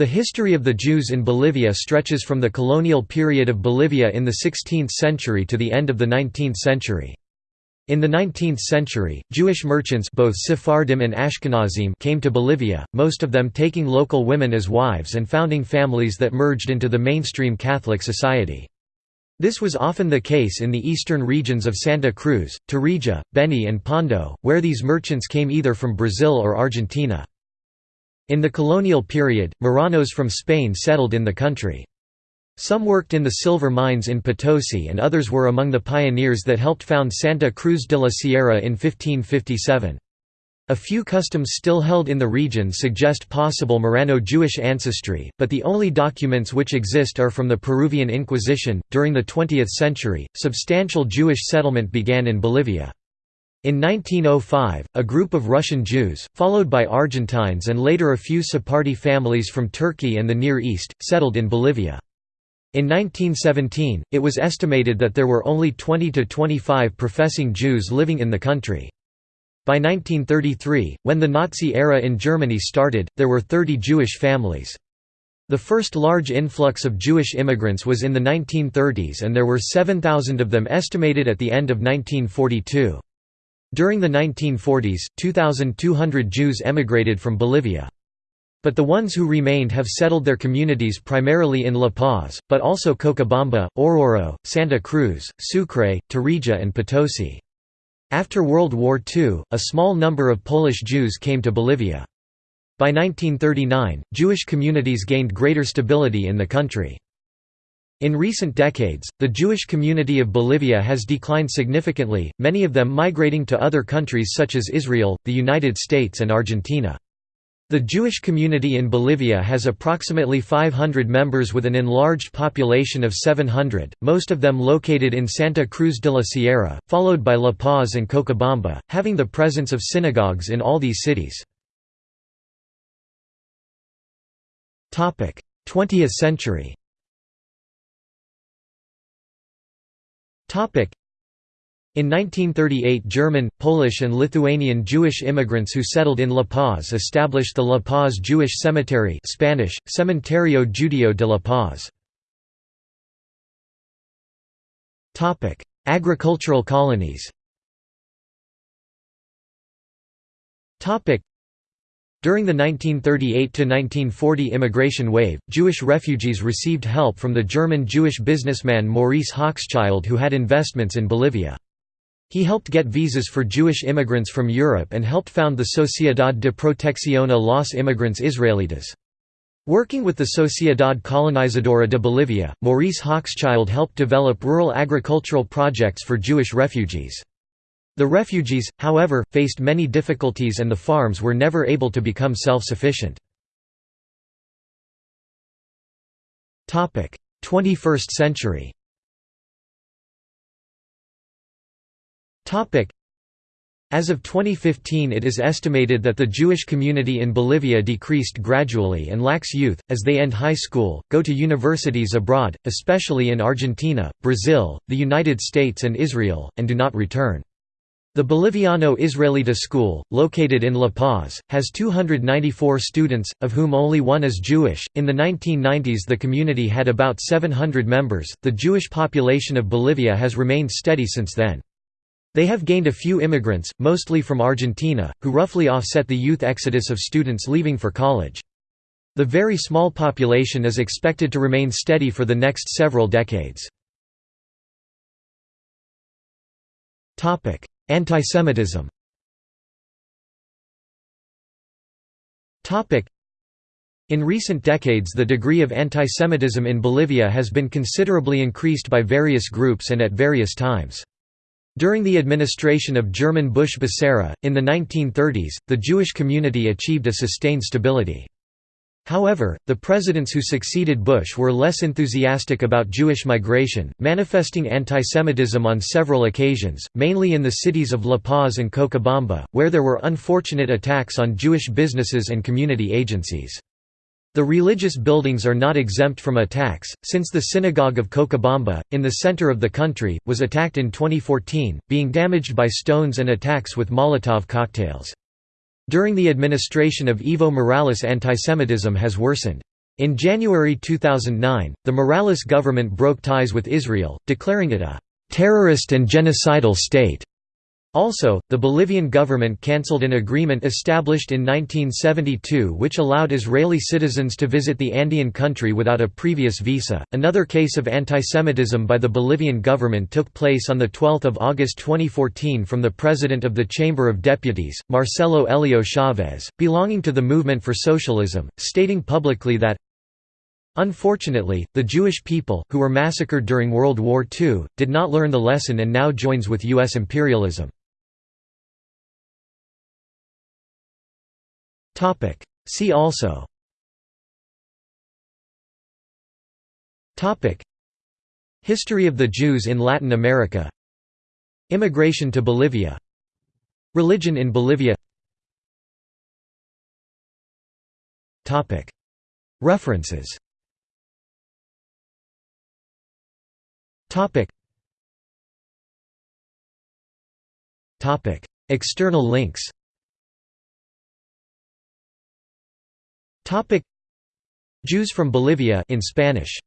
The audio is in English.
The history of the Jews in Bolivia stretches from the colonial period of Bolivia in the 16th century to the end of the 19th century. In the 19th century, Jewish merchants both Sephardim and Ashkenazim came to Bolivia, most of them taking local women as wives and founding families that merged into the mainstream Catholic society. This was often the case in the eastern regions of Santa Cruz, Tarija, Beni and Pando, where these merchants came either from Brazil or Argentina. In the colonial period, Marranos from Spain settled in the country. Some worked in the silver mines in Potosi and others were among the pioneers that helped found Santa Cruz de la Sierra in 1557. A few customs still held in the region suggest possible Marrano Jewish ancestry, but the only documents which exist are from the Peruvian Inquisition. During the 20th century, substantial Jewish settlement began in Bolivia. In 1905, a group of Russian Jews, followed by Argentines and later a few Sephardi families from Turkey and the Near East, settled in Bolivia. In 1917, it was estimated that there were only 20 to 25 professing Jews living in the country. By 1933, when the Nazi era in Germany started, there were 30 Jewish families. The first large influx of Jewish immigrants was in the 1930s and there were 7,000 of them estimated at the end of 1942. During the 1940s, 2,200 Jews emigrated from Bolivia. But the ones who remained have settled their communities primarily in La Paz, but also Cochabamba, Oruro, Santa Cruz, Sucre, Tarija and Potosi. After World War II, a small number of Polish Jews came to Bolivia. By 1939, Jewish communities gained greater stability in the country. In recent decades, the Jewish community of Bolivia has declined significantly, many of them migrating to other countries such as Israel, the United States and Argentina. The Jewish community in Bolivia has approximately 500 members with an enlarged population of 700, most of them located in Santa Cruz de la Sierra, followed by La Paz and Cochabamba, having the presence of synagogues in all these cities. 20th century In 1938 German, Polish and Lithuanian Jewish immigrants who settled in La Paz established the La Paz Jewish Cemetery Spanish, Cementerio Judío de La Paz. Agricultural colonies during the 1938–1940 immigration wave, Jewish refugees received help from the German Jewish businessman Maurice Hochschild who had investments in Bolivia. He helped get visas for Jewish immigrants from Europe and helped found the Sociedad de Protección a los Inmigrantes Israelitas. Working with the Sociedad Colonizadora de Bolivia, Maurice Hochschild helped develop rural agricultural projects for Jewish refugees. The refugees, however, faced many difficulties and the farms were never able to become self-sufficient. 21st century as of 2015 it is estimated that the Jewish community in Bolivia decreased gradually and lacks youth, as they end high school, go to universities abroad, especially in Argentina, Brazil, the United States and Israel, and do not return. The Boliviano Israelita School, located in La Paz, has 294 students, of whom only one is Jewish. In the 1990s, the community had about 700 members. The Jewish population of Bolivia has remained steady since then. They have gained a few immigrants, mostly from Argentina, who roughly offset the youth exodus of students leaving for college. The very small population is expected to remain steady for the next several decades. Antisemitism In recent decades the degree of antisemitism in Bolivia has been considerably increased by various groups and at various times. During the administration of German Busch Becerra, in the 1930s, the Jewish community achieved a sustained stability. However, the presidents who succeeded Busch were less enthusiastic about Jewish migration, manifesting antisemitism on several occasions, mainly in the cities of La Paz and Cochabamba, where there were unfortunate attacks on Jewish businesses and community agencies. The religious buildings are not exempt from attacks, since the Synagogue of Cochabamba, in the center of the country, was attacked in 2014, being damaged by stones and attacks with Molotov cocktails. During the administration of Evo Morales antisemitism has worsened. In January 2009, the Morales government broke ties with Israel, declaring it a «terrorist and genocidal state». Also, the Bolivian government cancelled an agreement established in 1972 which allowed Israeli citizens to visit the Andean country without a previous visa. Another case of antisemitism by the Bolivian government took place on 12 August 2014 from the president of the Chamber of Deputies, Marcelo Elio Chavez, belonging to the Movement for Socialism, stating publicly that Unfortunately, the Jewish people, who were massacred during World War II, did not learn the lesson and now joins with U.S. imperialism. See also. History of the Jews in Latin America. Immigration to Bolivia. Religion in Bolivia. References. Topic. Topic. External links Jews from Bolivia in Spanish